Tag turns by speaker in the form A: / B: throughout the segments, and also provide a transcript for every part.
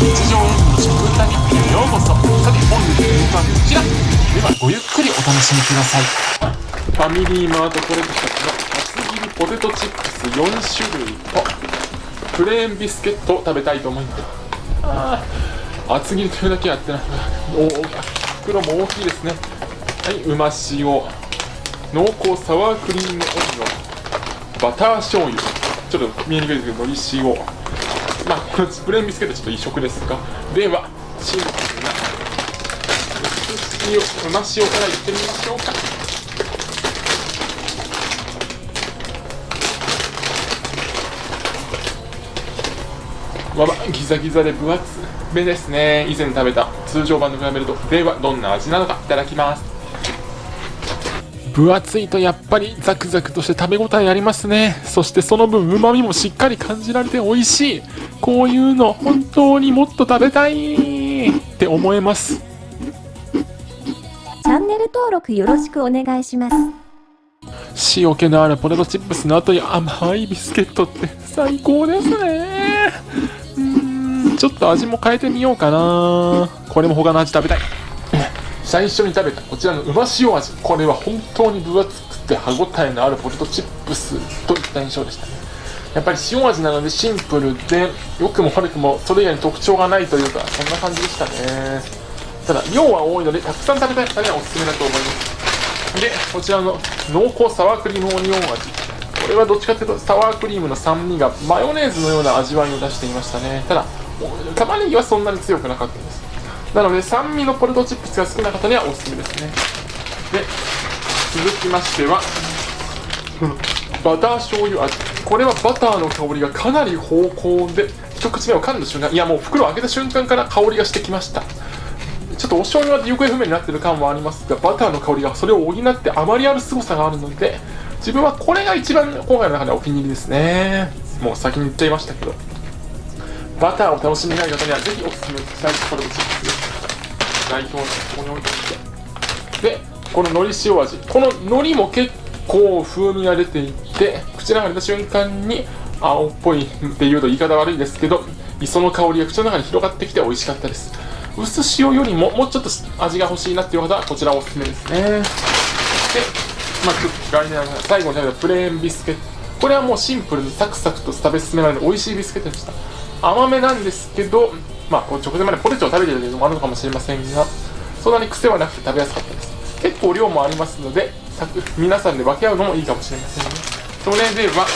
A: 日常演の食文化日記へようこそ。さて本日の演舞はこちら。ではごゆっくりお楽しみください。ファミリーマートコレクションの厚切りポテトチップス4種類。とプレーンビスケットを食べたいと思います。あ厚切りというだけあってな。お袋も大きいですね。はいうま塩。濃厚サワークリームオニオン。バター醤油。ちょっと見えにくいですけどのり塩。まあこのプレーンビスケットちょっと異色ですが。ではシンプルな薄塩うま塩からいってみましょうか。わばギザギザで分厚めですね。以前食べた通常版と比べるとではどんな味なのかいただきます。分厚いとやっぱりザクザクとして食べ応えありますね。そしてその分うまみもしっかり感じられて美味しい。こういうの本当にもっと食べたいって思えます。
B: チャンネル登録よろしくお願いします。
A: 塩気のあるポテトチップスの後に甘いビスケットって最高ですね。うーんちょっと味も変えてみようかな。これも他の味食べたい。最初に食べたこちらのうま塩味。これは本当に分厚くて歯ごたえのあるポテトチップスといった印象でした。ねやっぱり塩味なのでシンプルで良くも悪くもそれ以外に特徴がないというかそんな感じでしたね。ただ量は多いのでたくさん食べたい。方にはおすすめだと思いますでこちらの濃厚サワークリームオニオン味これはどっちかというとサワークリームの酸味がマヨネーズのような味わいを出していましたね。ただ玉ねぎはそんなに強くなかったです。なので酸味のポテトチップスが好きな方にはおすすめですね。で続きましてはバター醤油味これはバターの香りがかなり芳香で一口目を噛んだ瞬間いやもう袋を開けた瞬間から香りがしてきました。ちょっとお醤油は行方不明になってる感はありますがバターの香りがそれを補ってあまりある凄さがあるので自分はこれが一番今回の中でお気に入りですね。もう先に言っちゃいましたけど。バターを楽しみたい方にはぜひおすすめしたいポテトチップス。です代表のここに置いておいて。でこの海苔塩味。この海苔も結構風味が出ていて口の中に入れた瞬間に青っぽいっていうと言い方悪いですけど磯の香りが口の中に広がってきて美味しかったです。薄塩よりももうちょっと味が欲しいなっていう方はこちらおすすめですね。で、まあ、最後に食べたプレーンビスケット。これはもうシンプルにサクサクと食べ進められる美味しいビスケットでした。甘めなんですけどまあ直前までポテチを食べてるのもあるのかもしれませんがそんなに癖はなくて食べやすかったです。結構量もありますので皆さんで分け合うのもいいかもしれませんねそれでは、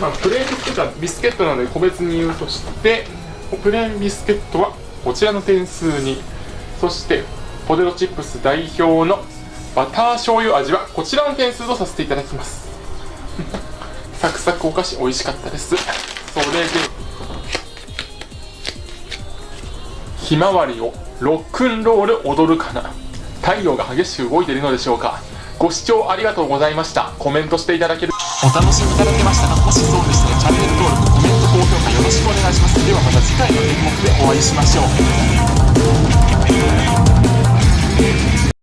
A: まあ、プレーンビスケットはビスケットなので個別に言うとしてプレーンビスケットはこちらの点数にそしてポテトチップス代表のバター醤油味はこちらの点数とさせていただきます。サクサクお菓子美味しかったです。それでひまわりをロックンロール踊るかな。太陽が激しく動いているのでしょうか。ご視聴ありがとうございました。コメントしていただける。お楽しみいただけましたかもしそうでしたらチャンネル登録コメント高評価よろしくお願いします。ではまた次回の演目でお会いしましょう